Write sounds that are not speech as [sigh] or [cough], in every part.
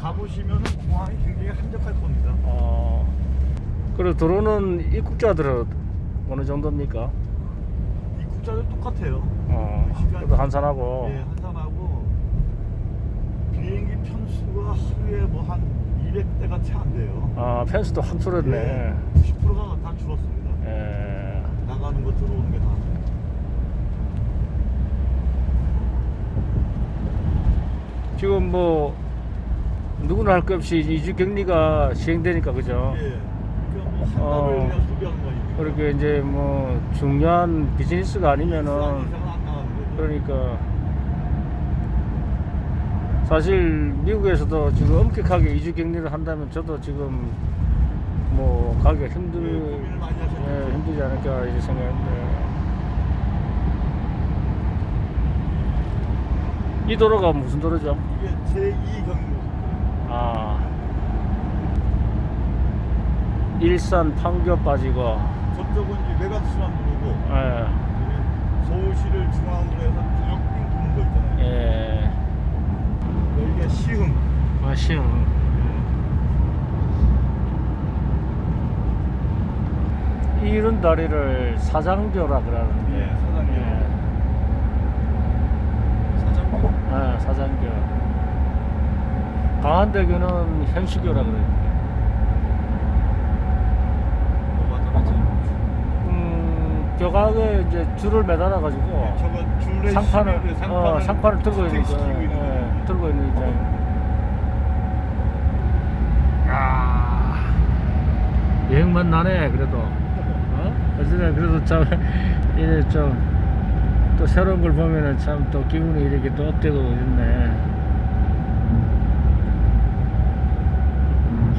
가보시면 공항이 굉장히 한적할 겁니다. 어. 그리고 들어오는 입국자들은 어느 정도입니까? 입국자도 똑같아요. 어. 그래도 한산하고. 예, 한산하고 비행기 편수가 하루에 뭐 한 200대가 채 안 돼요. 아, 확 줄었네. 예, 90%가 다 줄었습니다. 예. 나가는 거 들어오는 게 다. 지금 뭐 누구나 할 것 없이 이주 격리가 시행되니까 그죠? 예. 그러니까 뭐한 어. 그렇게 이제 뭐 중요한 비즈니스가 아니면은. 그러니까 사실 미국에서도 지금 엄격하게 이주 격리를 한다면 저도 지금 뭐 가기가 힘들 예, 하셨죠. 예, 힘들지 않을까 이제 생각했는데 이 도로가 무슨 도로죠? 이게 제2 경로. 아 일산 판교 빠지고 저쪽은 이제 외곽순환 도로고 예, 서울시를 중앙으로 해서 쭉 도는 거 있잖아요. 예. 여기가 시흥. 아쉬움 이런 다리를 사장교라 그러는데 예, 사장교. 사장교. 예, 사장교 강한대교는 현수교라 어, 맞아. 음, 교각에 이제 줄을 매달아 가지고 예, 저거 줄에 상판을 어, 상판을 들고 있는 거 스택시키고 있는 예, 거. 들고 있는 입장 야 여행만 나네 그래도. 어? 어쨌든 그래도 참 [laughs] 이래 좀또 새로운 걸 보면은 참 또 기분이 이렇게 또 업되고 있네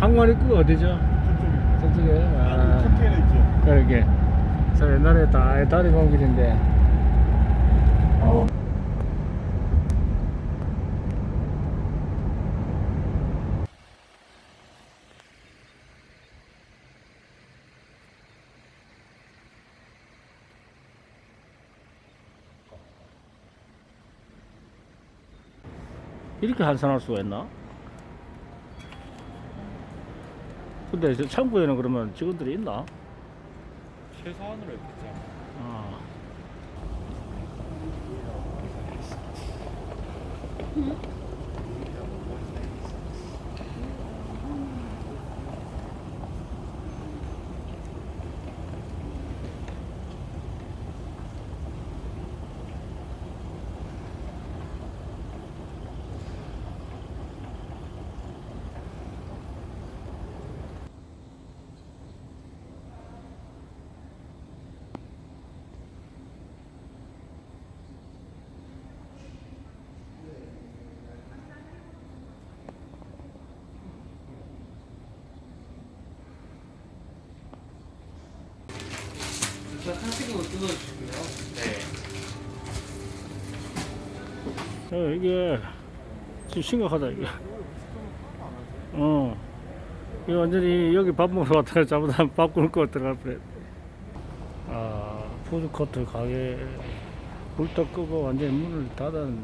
항만 입구가 어디죠? 저쪽이. 저쪽에 아, 아, 컨테이너 있죠. 그러게 저 옛날에 다 다리 본 길인데 이렇게 한산할 수가 있나? 근데 저 창구에는 그러면 직원들이 있나? 최소한으로 했겠죠. 아. 일단 한식으로 뜯어주시고요. 네. 어, 이게 지금 심각하다 이게. 어. 이 완전히 여기 밥 먹으러 왔다가 잘못하면 [laughs] 밥 굶을 거 들어갈 뻔했. 아, 푸드코트 가게 불도 끄고 완전히 문을 닫았네.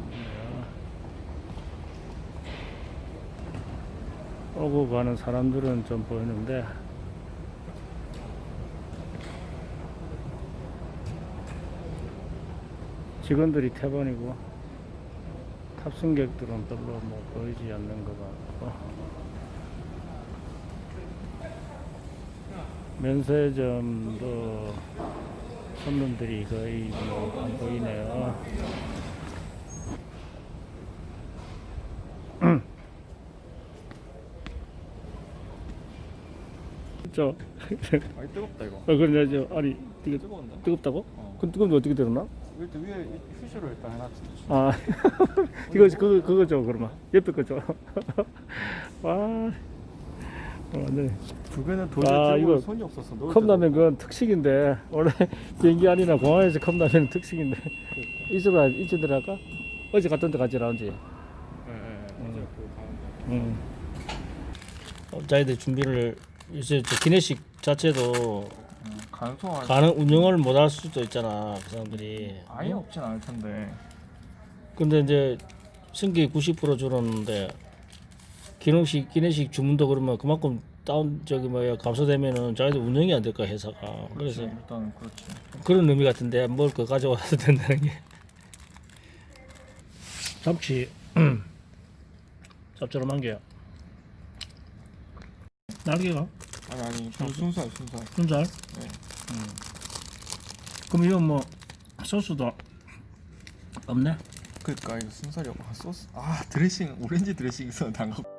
오고 가는 사람들은 좀 보이는데 직원들이 태반이고 탑승객들은 별로 뭐 보이지 않는 것 같고 면세점도 손님들이 거의 뭐안 보이네요. [clears throat] 저, 어, 아니 뜨겁다 이거. 그래, 저, 아니, 이게 뜨거운데? 뜨겁다고? 어. 그럼 뜨거운데 어떻게 되나? 일단 위에 휴지로 일단 해놨지. 아, [laughs] 이거 그거 그거 줘 그러면 옆에 거 줘. [laughs] 와, 어, 완전 두 개는 아, 도저히 이거 이거 손이 없었어. 컵라면 그건 특식인데 원래 [laughs] 비행기 아니나 공항에서 컵라면 특식인데 이쪽으로 이쪽 들어갈까? 어제 갔던 데 가지 라운지. 예, 예, 예. 어제 그. 음. 어, 자기들 준비를 이제 저 기내식 자체도 안. 가능 운영을 못 할 수도 있잖아 그 사람들이. 아예 없진 않을 텐데. 근데 이제 승객 90% 줄었는데 기능식 기내식 주문도 그러면 그만큼 다운 저기 뭐야 감소되면은 자기들 운영이 안 될까 회사가 그래서 일단은 그렇지 그런 의미 같은데 뭘 그 가져와도 [laughs] 된다는 게 참치 짭조름한 게요 날개가 아니 아니 그 순살 순살 순살 네. 그럼 이건 뭐 소스도 없네? 그니까 이거 순살이고 아 소스. 아 드레싱 오렌지 드레싱 안 갖고